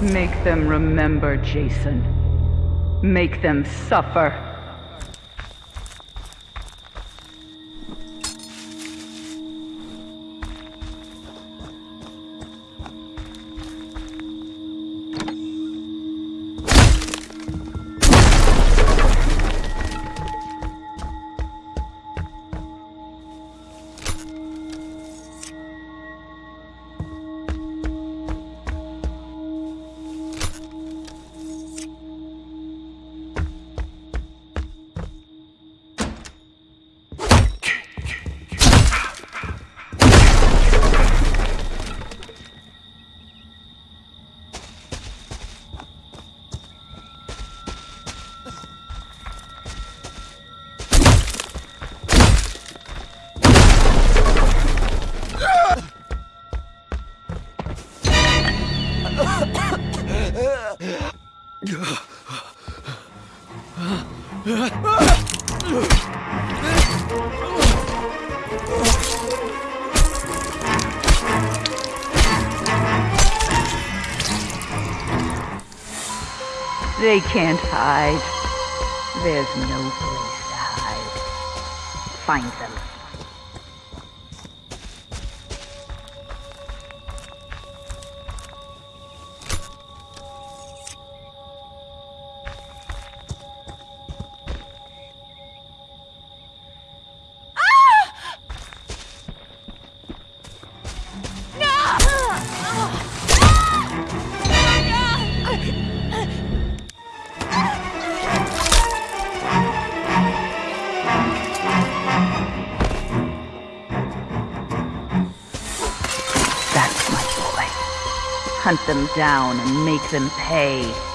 Make them remember, Jason. Make them suffer. They can't hide. There's no place to hide. Find them. Hunt them down and make them pay.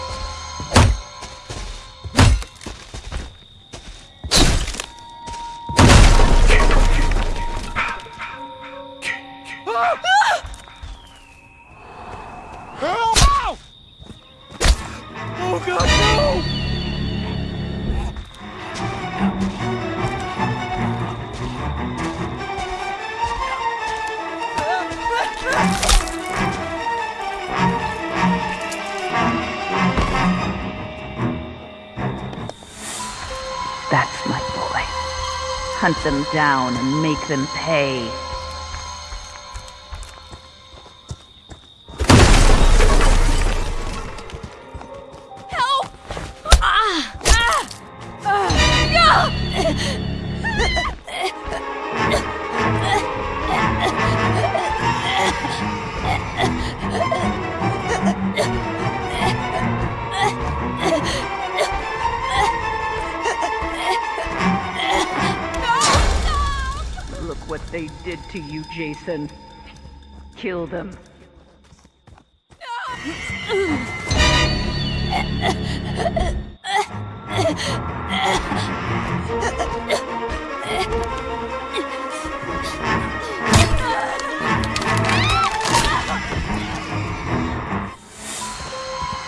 That's my boy. Hunt them down and make them pay. They did to you, Jason. Kill them.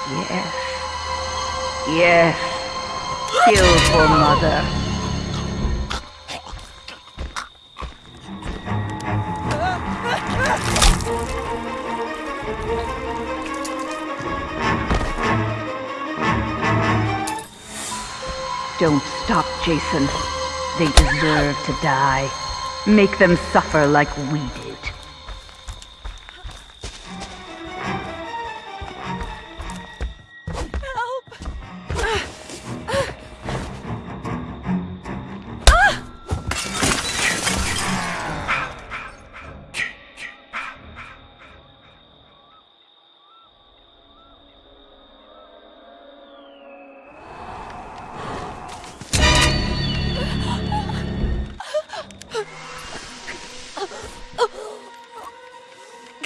Yes. Yes. Kill for mother. Don't stop, Jason. They deserve to die. Make them suffer like we did.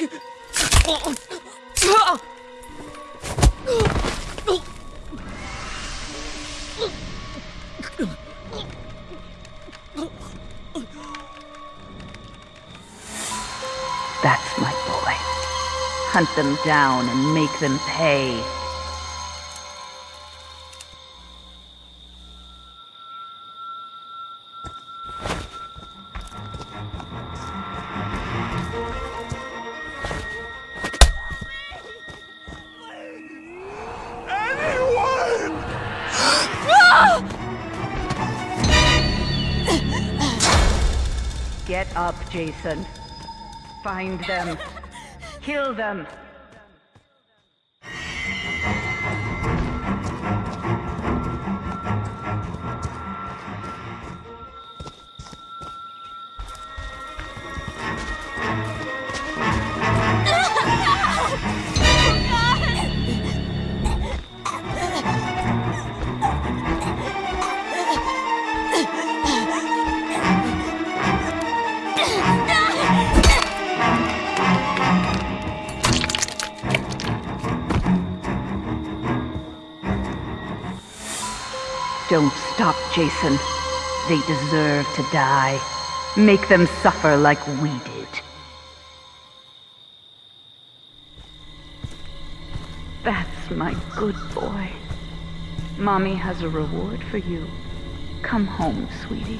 That's my boy. Hunt them down and make them pay. Get up, Jason. Find them. Kill them. Don't stop, Jason. They deserve to die. Make them suffer like we did. That's my good boy. Mommy has a reward for you. Come home, sweetie.